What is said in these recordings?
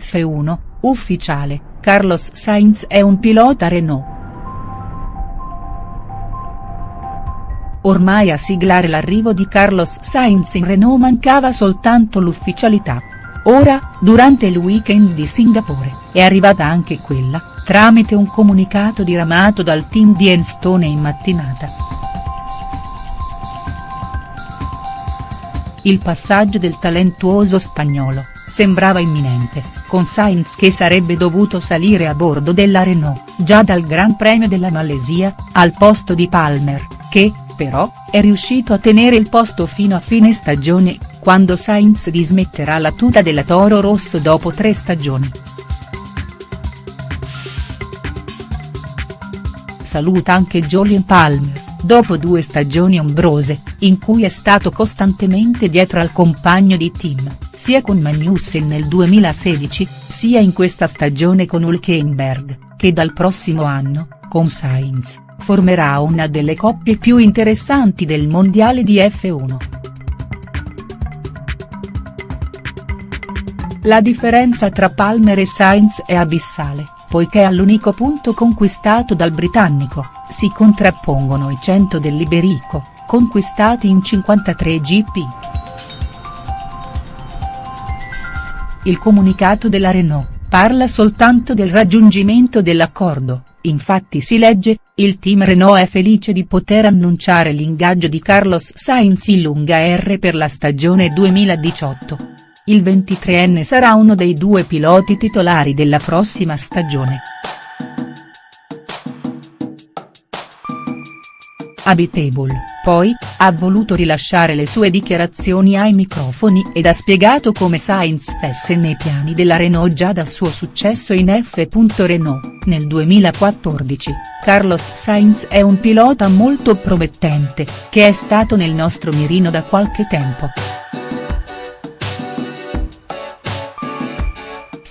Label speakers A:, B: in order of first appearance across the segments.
A: F1, ufficiale, Carlos Sainz è un pilota Renault. Ormai a siglare l'arrivo di Carlos Sainz in Renault mancava soltanto l'ufficialità. Ora, durante il weekend di Singapore, è arrivata anche quella, tramite un comunicato diramato dal team di Enstone in mattinata. Il passaggio del talentuoso spagnolo, sembrava imminente, con Sainz che sarebbe dovuto salire a bordo della Renault, già dal Gran Premio della Malesia, al posto di Palmer, che, però, è riuscito a tenere il posto fino a fine stagione, quando Sainz dismetterà la tuta della Toro Rosso dopo tre stagioni. Saluta anche Jolien Palmer, dopo due stagioni ombrose, in cui è stato costantemente dietro al compagno di team, sia con Magnussen nel 2016, sia in questa stagione con Hülkenberg, che dal prossimo anno, con Sainz formerà una delle coppie più interessanti del mondiale di F1. La differenza tra Palmer e Sainz è abissale, poiché all'unico punto conquistato dal britannico, si contrappongono i 100 dell'Iberico, conquistati in 53 GP. Il comunicato della Renault, parla soltanto del raggiungimento dell'accordo, Infatti si legge, il team Renault è felice di poter annunciare l'ingaggio di Carlos Sainz in lunga R per la stagione 2018. Il 23enne sarà uno dei due piloti titolari della prossima stagione. Habitable, poi, ha voluto rilasciare le sue dichiarazioni ai microfoni ed ha spiegato come Sainz fesse nei piani della Renault già dal suo successo in F. Renault, nel 2014, Carlos Sainz è un pilota molto promettente, che è stato nel nostro mirino da qualche tempo.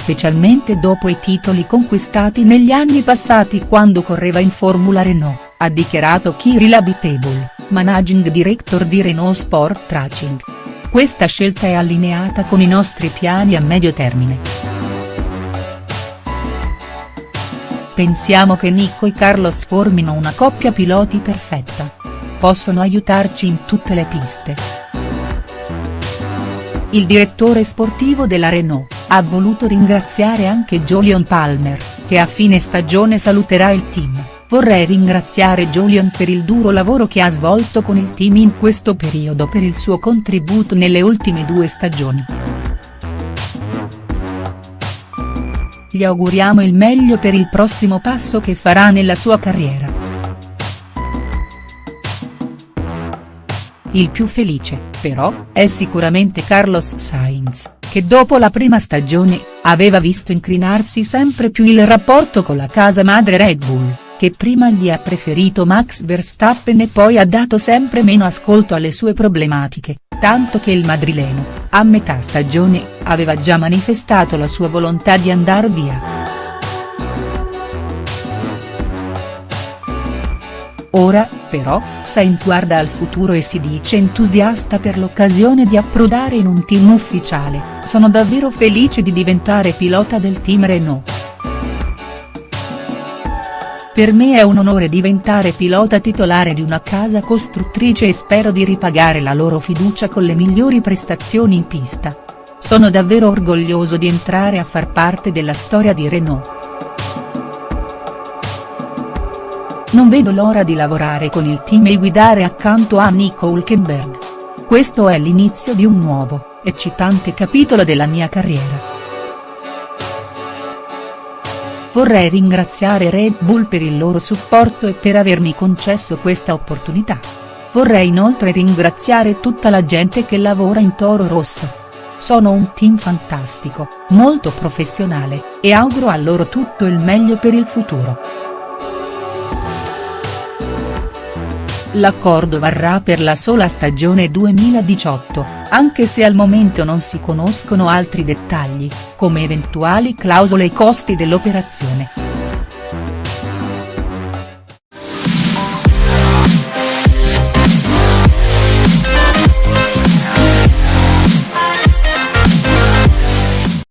A: Specialmente dopo i titoli conquistati negli anni passati quando correva in Formula Renault, ha dichiarato Kirill Abiteboul, managing director di Renault Sport Tracing. Questa scelta è allineata con i nostri piani a medio termine. Pensiamo che Nico e Carlos formino una coppia piloti perfetta. Possono aiutarci in tutte le piste. Il direttore sportivo della Renault, ha voluto ringraziare anche Jolion Palmer, che a fine stagione saluterà il team, vorrei ringraziare Jolion per il duro lavoro che ha svolto con il team in questo periodo per il suo contributo nelle ultime due stagioni. Gli auguriamo il meglio per il prossimo passo che farà nella sua carriera. Il più felice, però, è sicuramente Carlos Sainz che dopo la prima stagione, aveva visto incrinarsi sempre più il rapporto con la casa madre Red Bull, che prima gli ha preferito Max Verstappen e poi ha dato sempre meno ascolto alle sue problematiche, tanto che il madrileno, a metà stagione, aveva già manifestato la sua volontà di andar via. Ora, però, Sainz guarda al futuro e si dice entusiasta per l'occasione di approdare in un team ufficiale, sono davvero felice di diventare pilota del team Renault. Per me è un onore diventare pilota titolare di una casa costruttrice e spero di ripagare la loro fiducia con le migliori prestazioni in pista. Sono davvero orgoglioso di entrare a far parte della storia di Renault. Non vedo l'ora di lavorare con il team e guidare accanto a Nico Hülkenberg. Questo è l'inizio di un nuovo, eccitante capitolo della mia carriera. Vorrei ringraziare Red Bull per il loro supporto e per avermi concesso questa opportunità. Vorrei inoltre ringraziare tutta la gente che lavora in Toro Rosso. Sono un team fantastico, molto professionale, e auguro a loro tutto il meglio per il futuro. L'accordo varrà per la sola stagione 2018, anche se al momento non si conoscono altri dettagli, come eventuali clausole e costi dell'operazione.